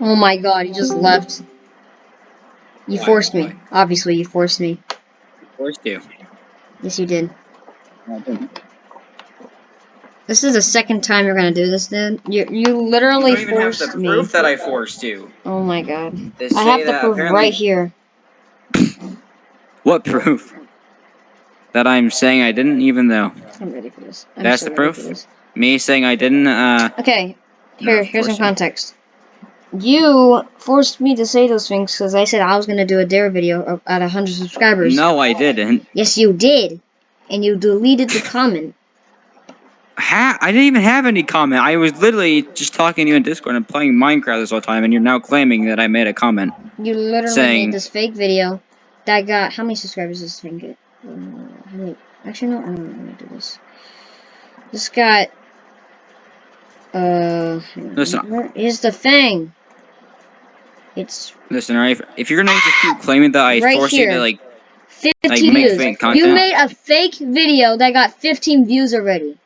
Oh my god, you just left. You Why? forced me. Obviously, you forced me. Forced you. Yes, you did. This is the second time you're gonna do this, dude. You you You literally don't even have forced the me. proof that I forced you. Oh my god. They I have the proof apparently- right here. What proof? That I'm saying I didn't, even though I'm ready for this. I'm That's so the proof? me saying I didn't. Uh, Okay, here of here's some course not. context. You forced me to say those things because I said I was gonna do a dare video of- at 100 subscribers. no, I didn't. Yes, you did, and you deleted the comment. Ha- I didn't even have any comment. I was literally just talking to you in Discord and playing Minecraft this whole time, and you're now claiming that I made a comment. You literally Saying- made this fake video that got how many subscribers does this thing get? Uh, how many? Actually, no. I don't know. Let me do this. This got. Uh. Listen. Where is the thing? It's Listen, alright, if, if you're gonna just keep claiming that I Right forced you to like, 15 Like, make views. fake content? You made a fake video that got 15 views already.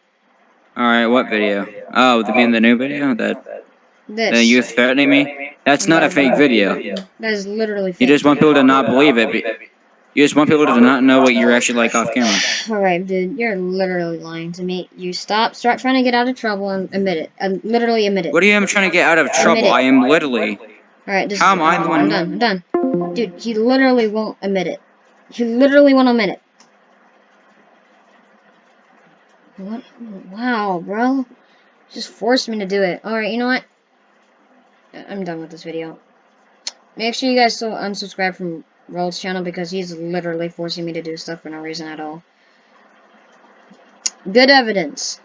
alright, what video? Oh, the being the new video that This. the you threatening me? That's not a fake video. That is literally fake. You just want people to not believe it. You just want people to not know what you're actually like off camera. Alright, dude, you're literally lying to me. You stop, start trying to get out of trouble and admit it. Um, literally admit it. What do you am trying to get out of trouble? I am literally. Alright, How am I the one- I'm done, I'm done. Dude, he literally won't admit it. He literally won't admit it. What? Wow, bro. Just forced me to do it. Alright, you know what? I'm done with this video. Make sure you guys still unsubscribe from Roll's channel because he's literally forcing me to do stuff for no reason at all. Good evidence.